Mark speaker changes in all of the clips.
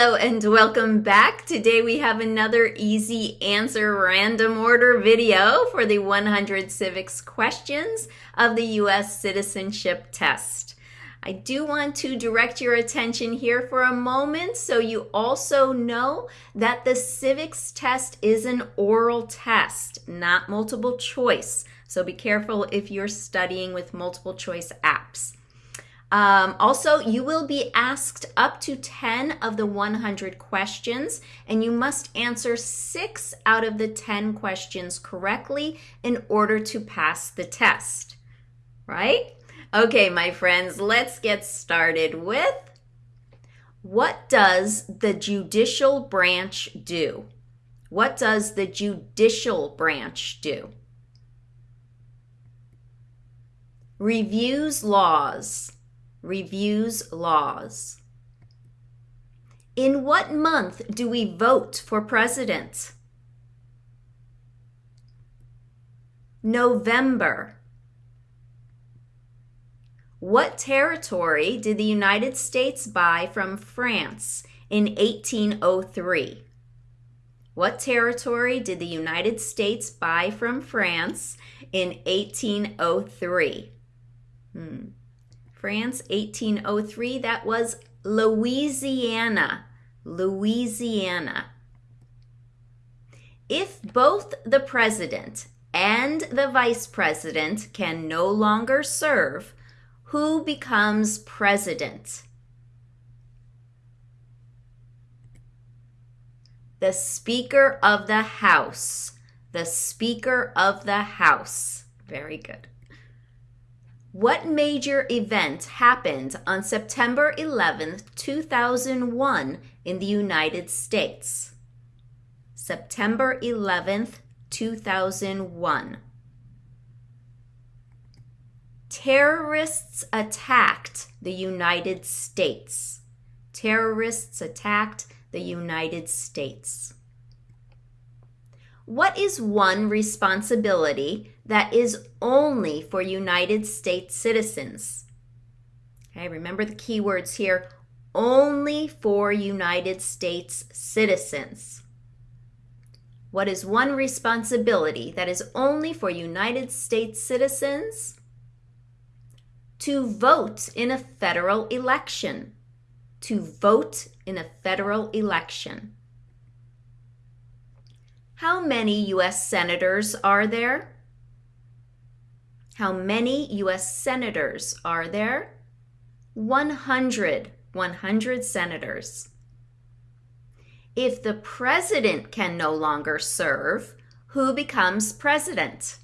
Speaker 1: Hello and welcome back. Today we have another easy answer random order video for the 100 civics questions of the U.S. citizenship test. I do want to direct your attention here for a moment so you also know that the civics test is an oral test, not multiple choice. So be careful if you're studying with multiple choice apps. Um, also, you will be asked up to 10 of the 100 questions, and you must answer six out of the 10 questions correctly in order to pass the test. Right? Okay, my friends, let's get started with what does the judicial branch do? What does the judicial branch do? Reviews laws reviews laws. In what month do we vote for president? November. What territory did the United States buy from France in 1803? What territory did the United States buy from France in 1803? Hmm. France, 1803. That was Louisiana. Louisiana. If both the president and the vice president can no longer serve, who becomes president? The Speaker of the House. The Speaker of the House. Very good. What major event happened on September 11th, 2001 in the United States? September 11th, 2001. Terrorists attacked the United States. Terrorists attacked the United States. What is one responsibility that is only for United States citizens? Okay, remember the keywords here only for United States citizens. What is one responsibility that is only for United States citizens? To vote in a federal election. To vote in a federal election. How many U.S. senators are there? How many U.S. senators are there? 100. 100 senators. If the president can no longer serve, who becomes president?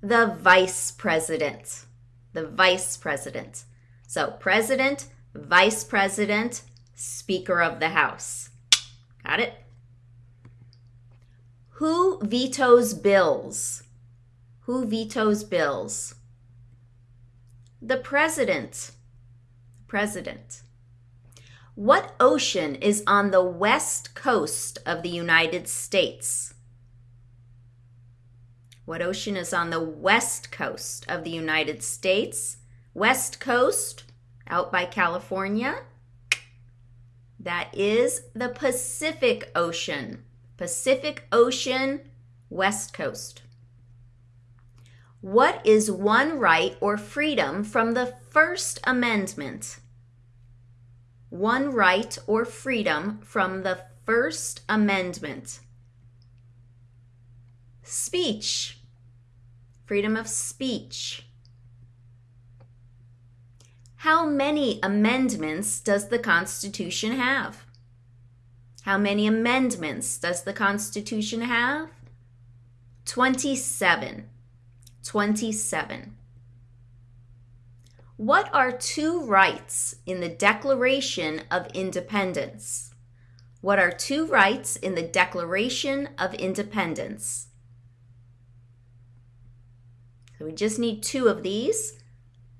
Speaker 1: The vice president. The vice president. So, president, vice president, speaker of the house. Got it? Who vetoes bills? Who vetoes bills? The president. President. What ocean is on the west coast of the United States? What ocean is on the west coast of the United States? West coast, out by California. That is the Pacific Ocean. Pacific Ocean, West Coast. What is one right or freedom from the First Amendment? One right or freedom from the First Amendment. Speech. Freedom of speech. How many amendments does the Constitution have? How many amendments does the Constitution have? 27. 27. What are two rights in the Declaration of Independence? What are two rights in the Declaration of Independence? So we just need two of these.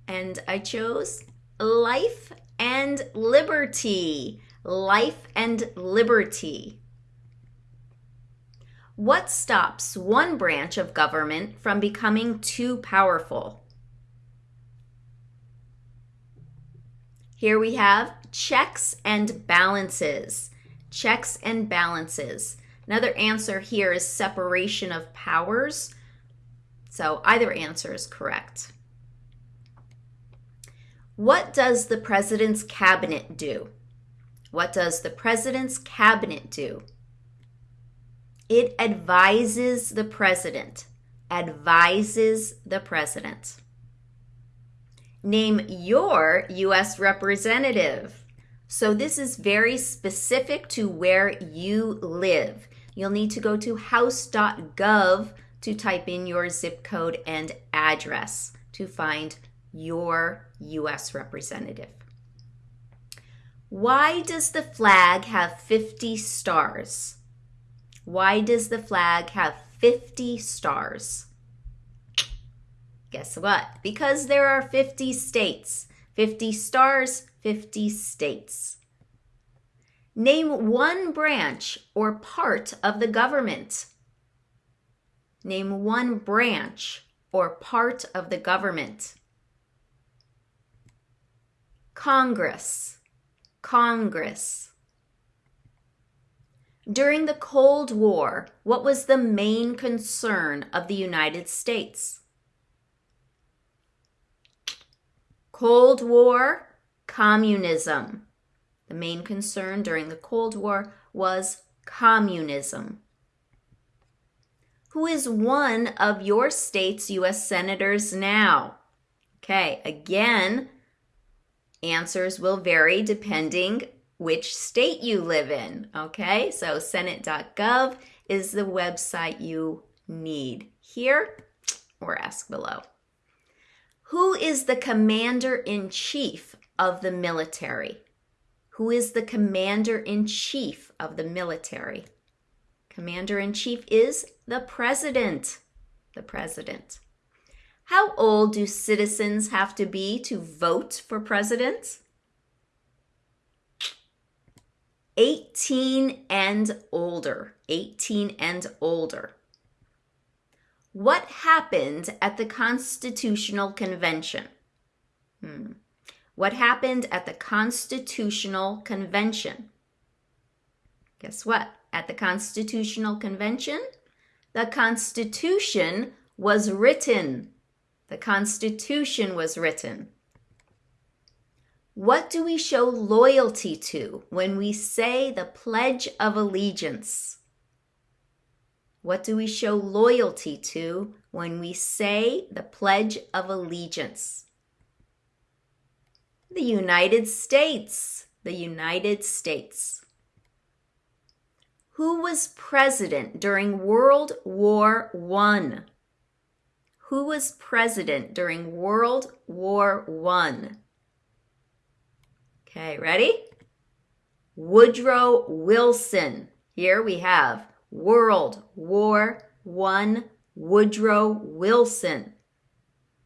Speaker 1: And I chose life and liberty. Life and liberty. What stops one branch of government from becoming too powerful? Here we have checks and balances. Checks and balances. Another answer here is separation of powers. So either answer is correct. What does the president's cabinet do? What does the president's cabinet do? It advises the president. Advises the president. Name your U.S. representative. So this is very specific to where you live. You'll need to go to house.gov to type in your zip code and address to find your U.S. representative. Why does the flag have 50 stars? Why does the flag have 50 stars? Guess what? Because there are 50 states. 50 stars, 50 states. Name one branch or part of the government. Name one branch or part of the government. Congress. Congress. During the Cold War, what was the main concern of the United States? Cold War, communism. The main concern during the Cold War was communism. Who is one of your state's U.S. senators now? Okay, again, answers will vary depending which state you live in. Okay, so senate.gov is the website you need here or ask below. Who is the commander in chief of the military? who is the commander in chief of the military. Commander in chief is the president. The president. How old do citizens have to be to vote for president? 18 and older. 18 and older. What happened at the Constitutional Convention? Hmm. What happened at the Constitutional Convention? Guess what? At the Constitutional Convention, the Constitution was written. The Constitution was written. What do we show loyalty to when we say the Pledge of Allegiance? What do we show loyalty to when we say the Pledge of Allegiance? The United States. The United States. Who was president during World War I? Who was president during World War I? Okay, ready? Woodrow Wilson. Here we have World War I, Woodrow Wilson.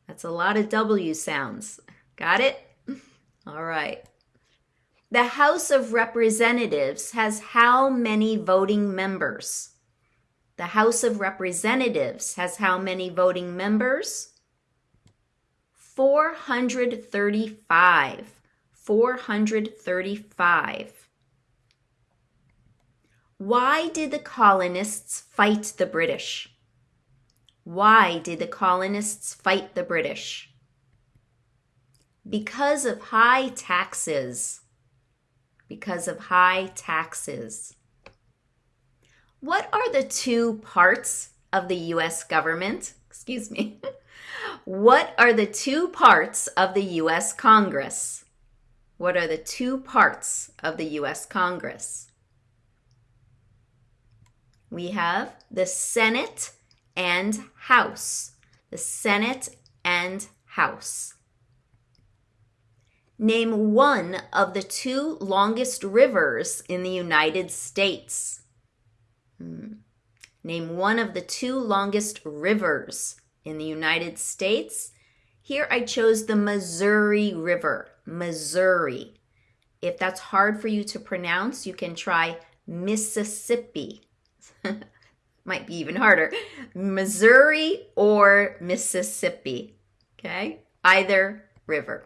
Speaker 1: That's a lot of W sounds. Got it? All right. The House of Representatives has how many voting members? The House of Representatives has how many voting members? 435. 435. Why did the colonists fight the British? Why did the colonists fight the British? because of high taxes. Because of high taxes. What are the two parts of the US government? Excuse me. what are the two parts of the US Congress? What are the two parts of the US Congress? We have the Senate and House. The Senate and House. Name one of the two longest rivers in the United States. Hmm. Name one of the two longest rivers in the United States. Here I chose the Missouri River. Missouri. If that's hard for you to pronounce, you can try Mississippi. Might be even harder. Missouri or Mississippi. Okay? Either river.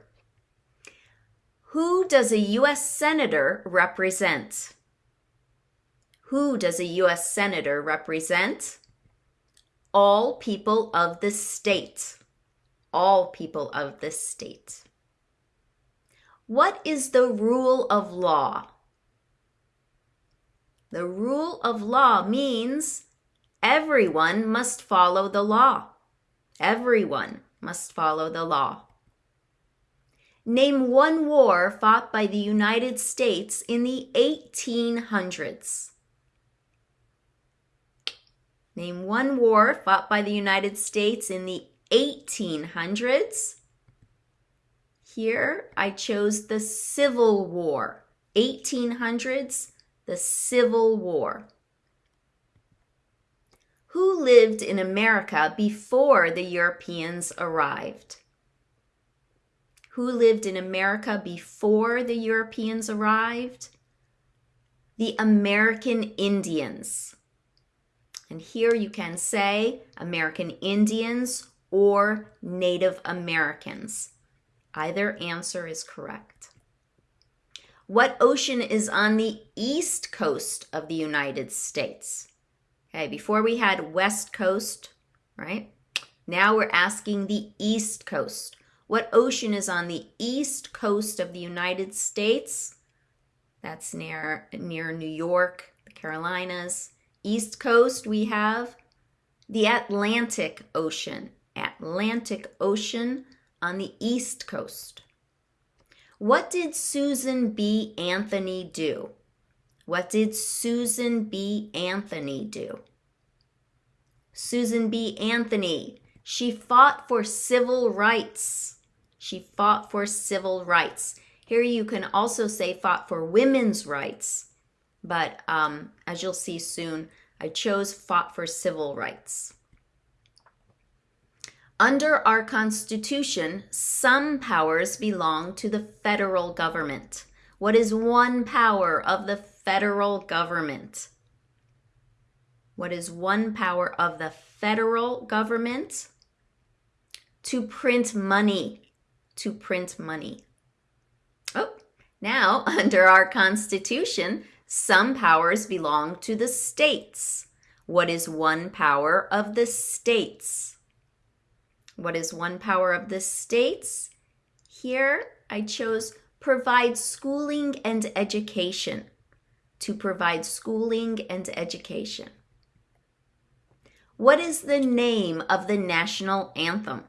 Speaker 1: Who does a U.S. Senator represent? Who does a U.S. Senator represent? All people of the state. All people of the state. What is the rule of law? The rule of law means everyone must follow the law. Everyone must follow the law. Name one war fought by the United States in the 1800s. Name one war fought by the United States in the 1800s. Here I chose the Civil War. 1800s, the Civil War. Who lived in America before the Europeans arrived? Who lived in America before the Europeans arrived? The American Indians. And here you can say American Indians or Native Americans. Either answer is correct. What ocean is on the east coast of the United States? Okay, before we had west coast, right? Now we're asking the east coast. What ocean is on the east coast of the United States? That's near near New York, the Carolinas. East coast we have the Atlantic Ocean. Atlantic Ocean on the east coast. What did Susan B. Anthony do? What did Susan B. Anthony do? Susan B. Anthony, she fought for civil rights. She fought for civil rights. Here you can also say fought for women's rights, but um, as you'll see soon, I chose fought for civil rights. Under our Constitution, some powers belong to the federal government. What is one power of the federal government? What is one power of the federal government? To print money to print money. Oh, now under our Constitution, some powers belong to the states. What is one power of the states? What is one power of the states? Here I chose provide schooling and education. To provide schooling and education. What is the name of the national anthem?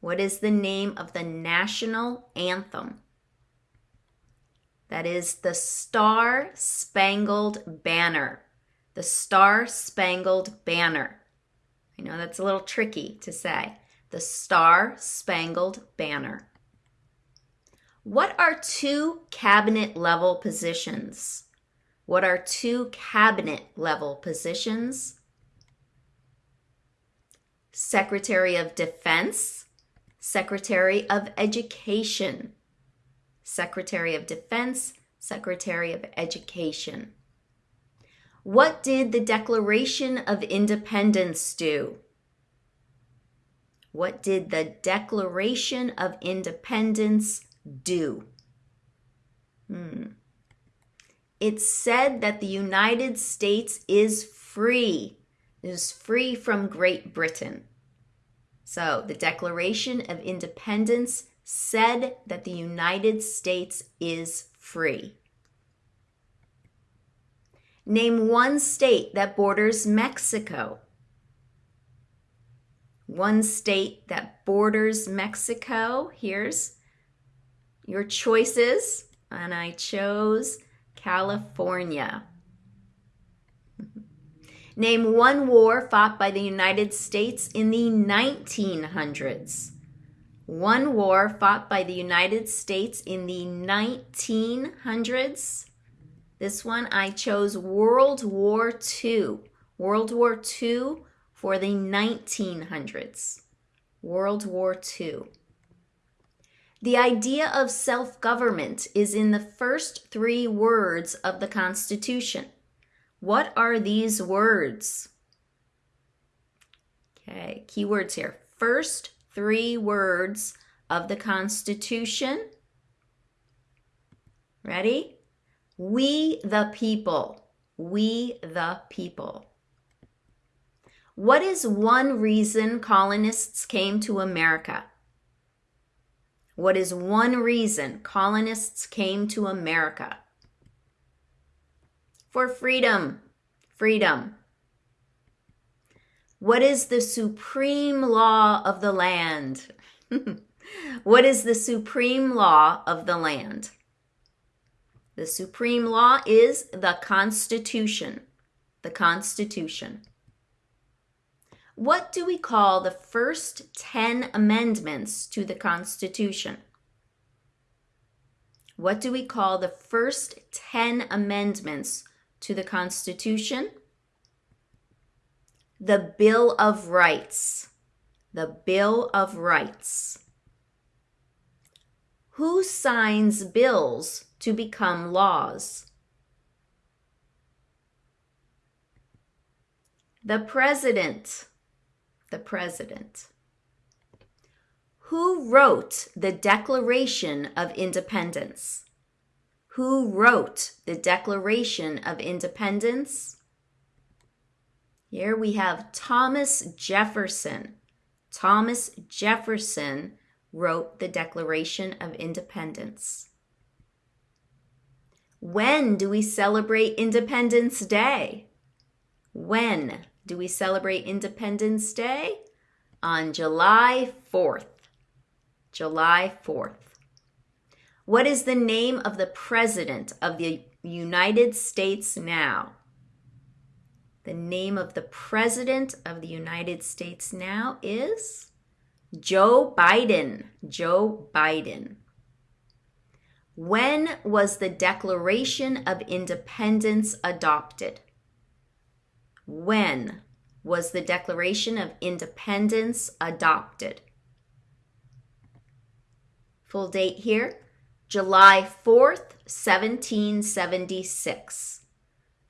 Speaker 1: What is the name of the national anthem? That is the Star Spangled Banner. The Star Spangled Banner. I know that's a little tricky to say. The Star Spangled Banner. What are two cabinet level positions? What are two cabinet level positions? Secretary of Defense Secretary of Education, Secretary of Defense, Secretary of Education. What did the Declaration of Independence do? What did the Declaration of Independence do? Hmm. It said that the United States is free, is free from Great Britain. So the Declaration of Independence said that the United States is free. Name one state that borders Mexico. One state that borders Mexico. Here's your choices, and I chose California. Name one war fought by the United States in the 1900s. One war fought by the United States in the 1900s. This one I chose World War II. World War II for the 1900s. World War II. The idea of self government is in the first three words of the Constitution. What are these words? Okay, keywords here. First three words of the Constitution? Ready? We the people. We the people. What is one reason colonists came to America? What is one reason colonists came to America? For freedom. Freedom. What is the supreme law of the land? what is the supreme law of the land? The supreme law is the Constitution. The Constitution. What do we call the first 10 amendments to the Constitution? What do we call the first 10 amendments to the Constitution? The Bill of Rights. The Bill of Rights. Who signs bills to become laws? The President. The President. Who wrote the Declaration of Independence? Who wrote the Declaration of Independence? Here we have Thomas Jefferson. Thomas Jefferson wrote the Declaration of Independence. When do we celebrate Independence Day? When do we celebrate Independence Day? On July 4th. July 4th. What is the name of the President of the United States now? The name of the President of the United States now is Joe Biden. Joe Biden. When was the Declaration of Independence adopted? When was the Declaration of Independence adopted? Full date here July 4th, 1776.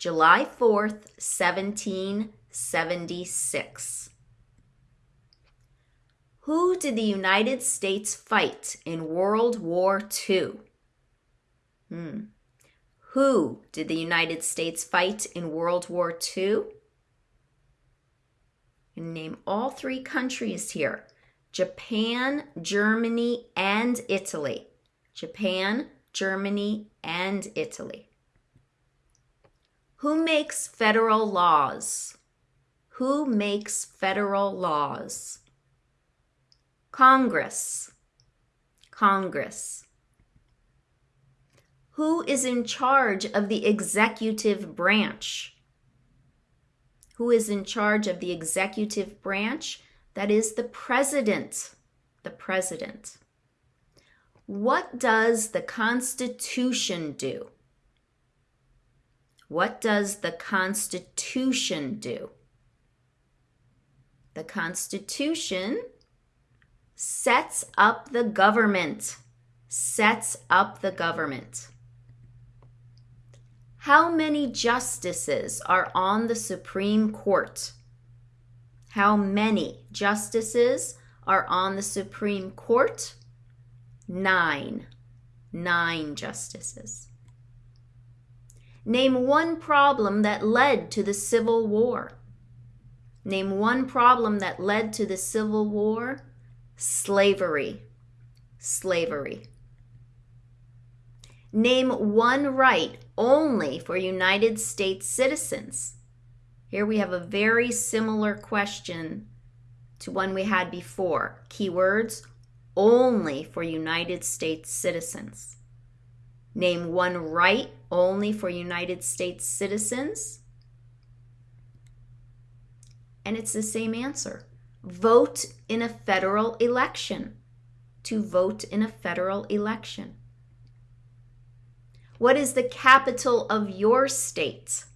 Speaker 1: July 4th, 1776. Who did the United States fight in World War II? Hmm. Who did the United States fight in World War II? name all three countries here Japan, Germany, and Italy. Japan, Germany, and Italy. Who makes federal laws? Who makes federal laws? Congress. Congress. Who is in charge of the executive branch? Who is in charge of the executive branch? That is the president. The president. What does the Constitution do? What does the Constitution do? The Constitution sets up the government. Sets up the government. How many justices are on the Supreme Court? How many justices are on the Supreme Court? Nine. Nine justices. Name one problem that led to the Civil War. Name one problem that led to the Civil War. Slavery. Slavery. Name one right only for United States citizens. Here we have a very similar question to one we had before. Keywords only for United States citizens. Name one right only for United States citizens. And it's the same answer. Vote in a federal election. To vote in a federal election. What is the capital of your state?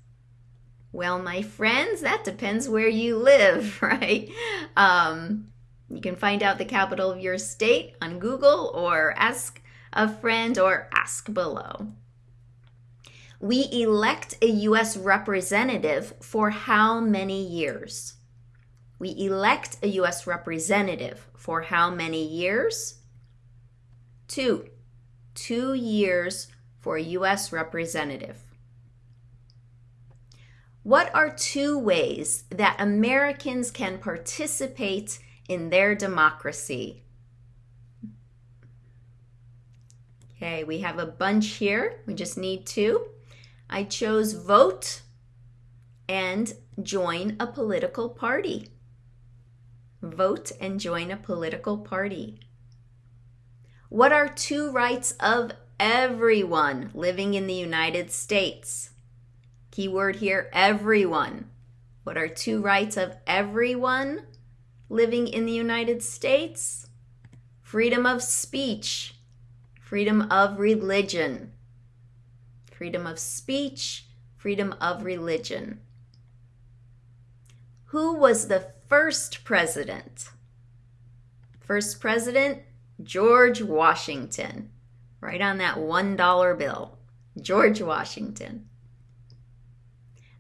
Speaker 1: Well, my friends, that depends where you live, right? Um, you can find out the capital of your state on Google or ask a friend or ask below. We elect a U.S. representative for how many years? We elect a U.S. representative for how many years? Two. Two years for a U.S. representative. What are two ways that Americans can participate in their democracy? Okay, we have a bunch here. We just need two. I chose vote and join a political party. Vote and join a political party. What are two rights of everyone living in the United States? Keyword here, everyone. What are two rights of everyone living in the United States? Freedom of speech, freedom of religion. Freedom of speech, freedom of religion. Who was the first president? First president, George Washington. Right on that $1 bill. George Washington.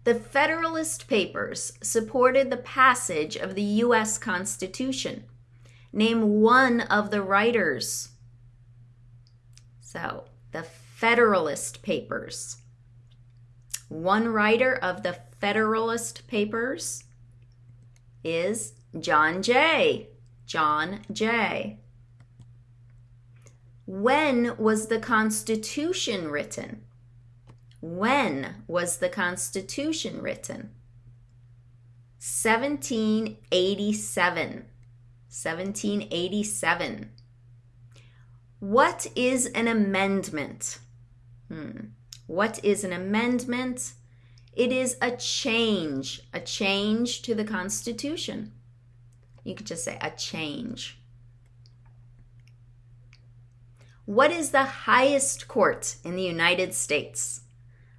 Speaker 1: The Federalist Papers supported the passage of the U.S. Constitution. Name one of the writers. So, the Federalist Papers. One writer of the Federalist Papers is John Jay. John Jay. When was the Constitution written? When was the Constitution written? 1787. 1787. What is an amendment? Hmm. What is an amendment? It is a change, a change to the Constitution. You could just say a change. What is the highest court in the United States?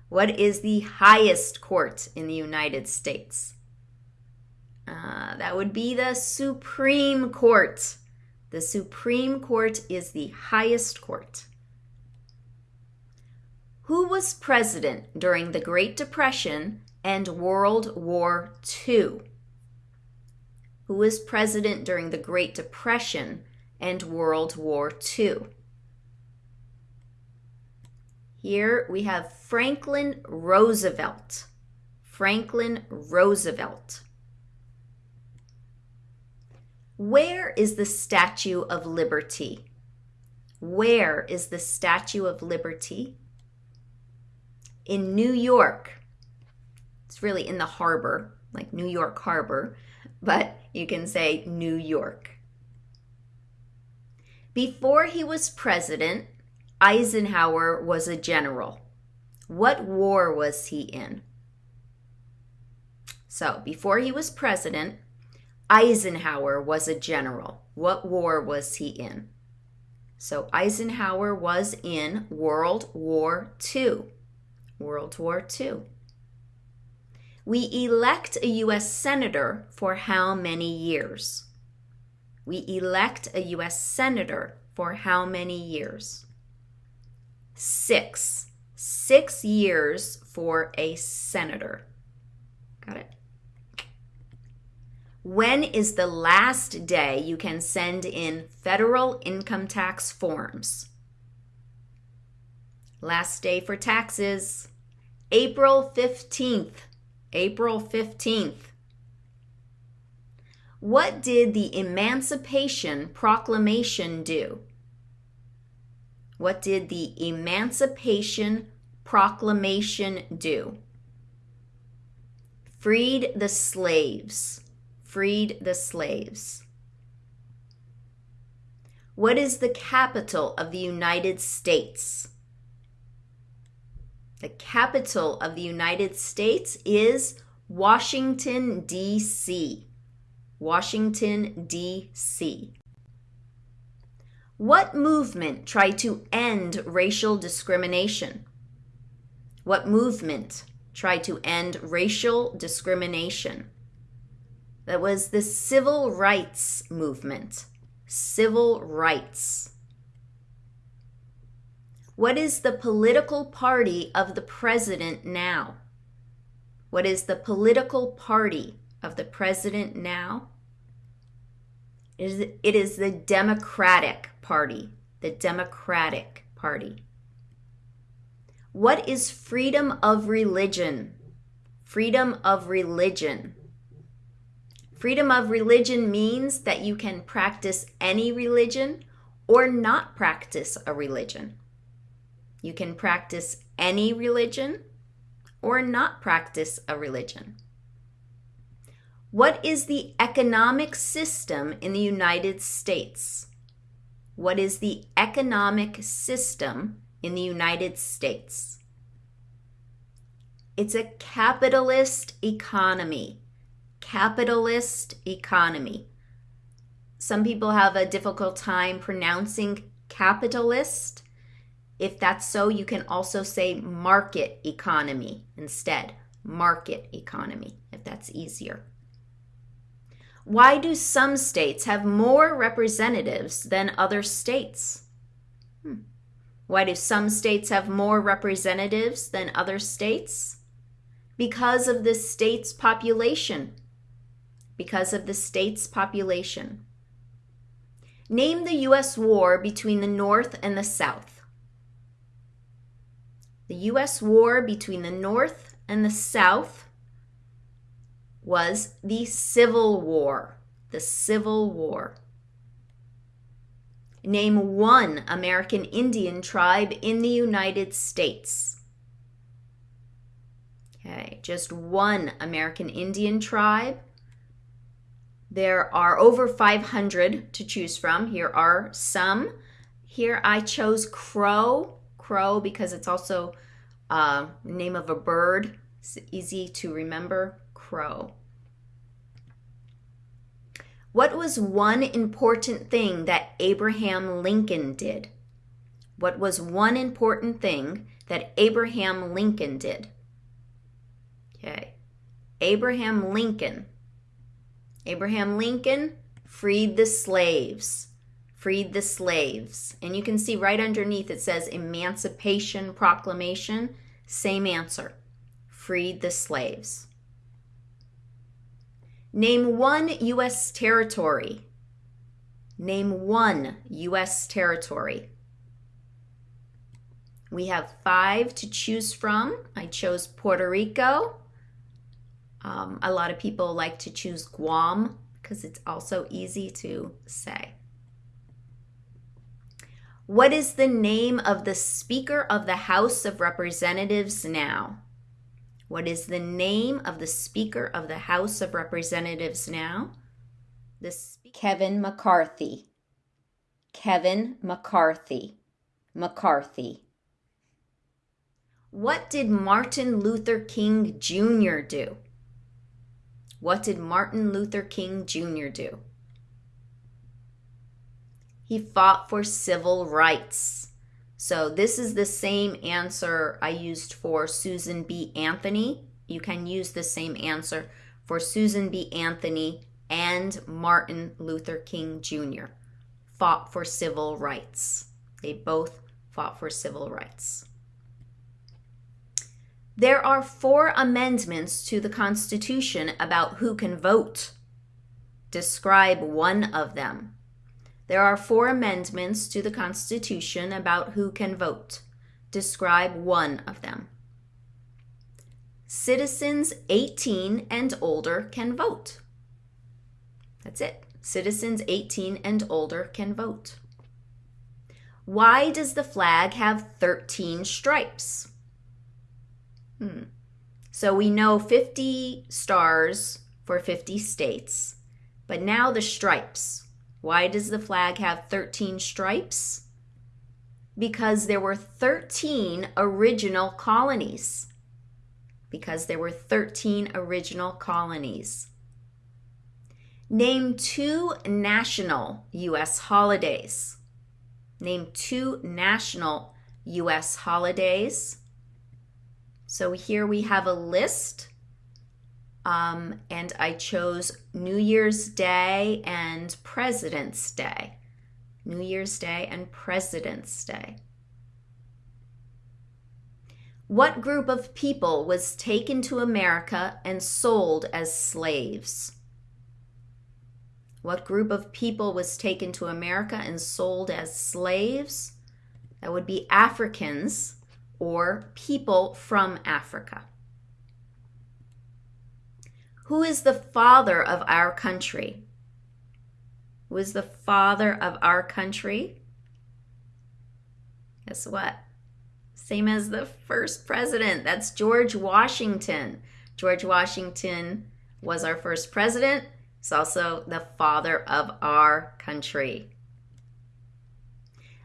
Speaker 1: What is the highest court in the United States? Uh, that would be the Supreme Court. The Supreme Court is the highest court. Who was president during the Great Depression and World War II? Who was president during the Great Depression and World War II? Here we have Franklin Roosevelt. Franklin Roosevelt. Where is the Statue of Liberty? Where is the Statue of Liberty? In New York. It's really in the harbor, like New York Harbor, but you can say New York. Before he was president, Eisenhower was a general. What war was he in? So, before he was president, Eisenhower was a general. What war was he in? So, Eisenhower was in World War II. World War II. We elect a U.S. Senator for how many years? We elect a U.S. Senator for how many years? six. Six years for a senator. Got it? When is the last day you can send in federal income tax forms? Last day for taxes, April 15th. April 15th. What did the Emancipation Proclamation do? What did the Emancipation Proclamation do? Freed the slaves. Freed the slaves. What is the capital of the United States? The capital of the United States is Washington, D.C. Washington, D.C. What movement tried to end racial discrimination? What movement tried to end racial discrimination? That was the civil rights movement. Civil rights. What is the political party of the president now? What is the political party of the president now? It is, it is the Democratic Party. the Democratic Party. What is freedom of religion? Freedom of religion. Freedom of religion means that you can practice any religion or not practice a religion. You can practice any religion or not practice a religion. What is the economic system in the United States? What is the economic system in the United States? It's a capitalist economy. Capitalist economy. Some people have a difficult time pronouncing capitalist. If that's so, you can also say market economy instead. Market economy, if that's easier. Why do some states have more representatives than other states? Hmm. Why do some states have more representatives than other states? Because of the state's population. Because of the state's population. Name the U.S. war between the North and the South. The U.S. war between the North and the South was the Civil War. The Civil War. Name one American Indian tribe in the United States. Okay, just one American Indian tribe there are over 500 to choose from. Here are some. Here I chose crow, crow because it's also uh, name of a bird. It's easy to remember, crow. What was one important thing that Abraham Lincoln did? What was one important thing that Abraham Lincoln did? Okay. Abraham Lincoln Abraham Lincoln freed the slaves. Freed the slaves. And you can see right underneath it says Emancipation Proclamation. Same answer. Freed the slaves. Name one U.S. territory. Name one U.S. territory. We have five to choose from. I chose Puerto Rico, um, a lot of people like to choose Guam because it's also easy to say. What is the name of the Speaker of the House of Representatives now? What is the name of the Speaker of the House of Representatives now? The Kevin McCarthy. Kevin McCarthy. McCarthy. What did Martin Luther King Jr. do? What did Martin Luther King Jr. do? He fought for civil rights. So, this is the same answer I used for Susan B. Anthony. You can use the same answer for Susan B. Anthony and Martin Luther King Jr. Fought for civil rights. They both fought for civil rights. There are four amendments to the Constitution about who can vote. Describe one of them. There are four amendments to the Constitution about who can vote. Describe one of them. Citizens 18 and older can vote. That's it. Citizens 18 and older can vote. Why does the flag have 13 stripes? Hmm. So we know 50 stars for 50 states, but now the stripes. Why does the flag have 13 stripes? Because there were 13 original colonies. Because there were 13 original colonies. Name two national U.S. holidays. Name two national U.S. holidays. So here we have a list. Um, and I chose New Year's Day and President's Day. New Year's Day and President's Day. What group of people was taken to America and sold as slaves? What group of people was taken to America and sold as slaves? That would be Africans or people from Africa. Who is the father of our country? Who is the father of our country? Guess what? Same as the first president. That's George Washington. George Washington was our first president. He's also the father of our country.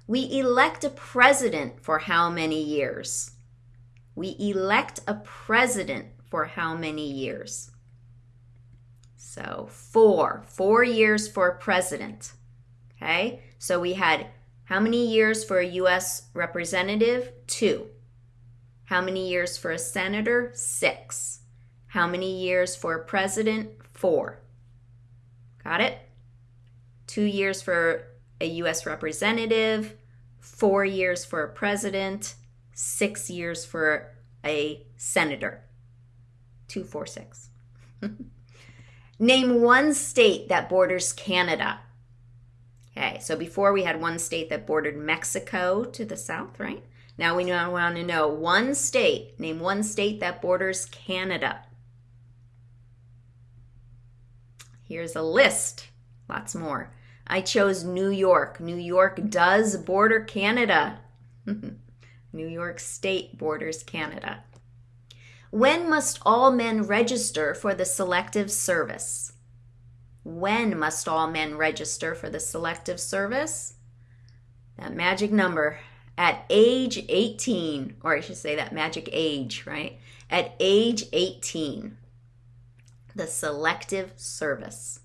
Speaker 1: We elect a president for how many years? We elect a president for how many years? So, four. Four years for a president. Okay? So we had how many years for a U.S. representative? Two. How many years for a senator? Six. How many years for a president? Four. Got it? Two years for a U.S. representative, four years for a president, six years for a senator. Two, four, six. Name one state that borders Canada. Okay, so before we had one state that bordered Mexico to the south, right? Now we now want to know one state. Name one state that borders Canada. Here's a list. Lots more. I chose New York. New York does border Canada. New York State borders Canada. When must all men register for the selective service? When must all men register for the selective service? That magic number at age 18, or I should say that magic age, right? At age 18, the selective service.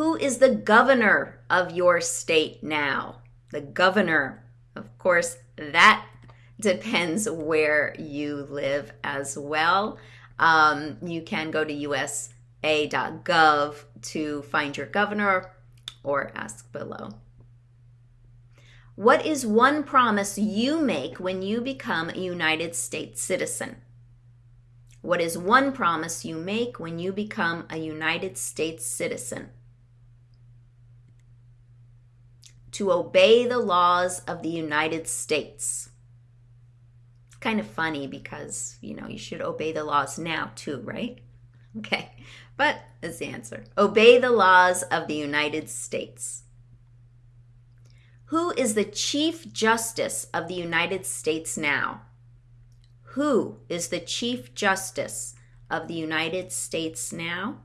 Speaker 1: Who is the governor of your state now? The governor. Of course, that depends where you live as well. Um, you can go to US a.gov to find your governor or ask below. What is one promise you make when you become a United States citizen? What is one promise you make when you become a United States citizen? To obey the laws of the United States. It's kind of funny because, you know, you should obey the laws now too, right? Okay, but that's the answer. Obey the laws of the United States. Who is the Chief Justice of the United States now? Who is the Chief Justice of the United States now?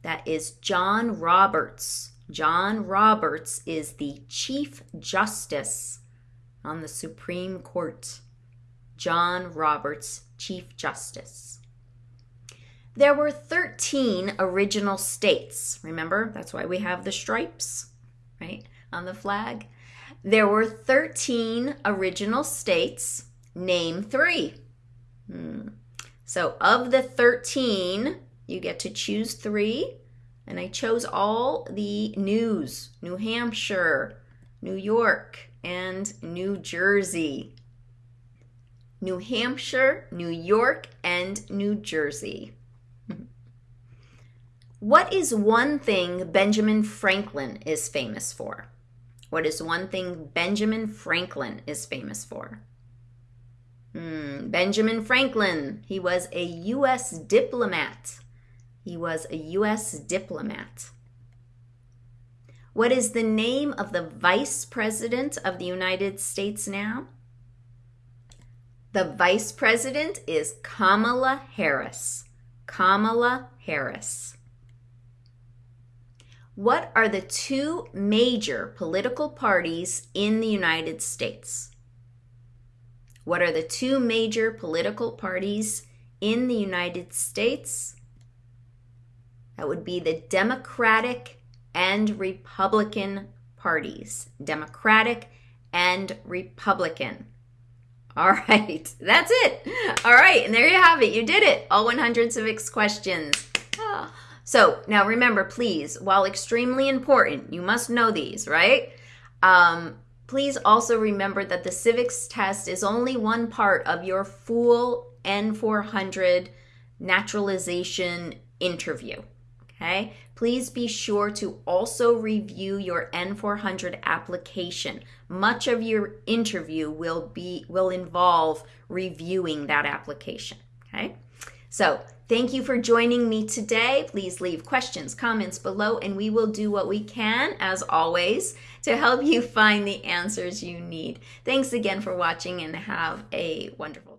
Speaker 1: That is John Roberts. John Roberts is the Chief Justice on the Supreme Court. John Roberts, Chief Justice. There were 13 original states. Remember, that's why we have the stripes, right, on the flag. There were 13 original states. Name three. Hmm. So, of the 13, you get to choose three. And I chose all the news New Hampshire, New York, and New Jersey. New Hampshire, New York, and New Jersey. What is one thing Benjamin Franklin is famous for? What is one thing Benjamin Franklin is famous for? Hmm, Benjamin Franklin, he was a U.S. diplomat. He was a U.S. diplomat. What is the name of the Vice President of the United States now? The Vice President is Kamala Harris. Kamala Harris. What are the two major political parties in the United States? What are the two major political parties in the United States? That would be the Democratic and Republican parties. Democratic and Republican. All right, that's it. All right, and there you have it. You did it. All 100 civics questions. Ah. So now remember, please, while extremely important, you must know these, right? Um, please also remember that the civics test is only one part of your full N400 naturalization interview. Okay, please be sure to also review your N400 application. Much of your interview will be will involve reviewing that application. Okay, so thank you for joining me today. Please leave questions, comments below, and we will do what we can, as always, to help you find the answers you need. Thanks again for watching and have a wonderful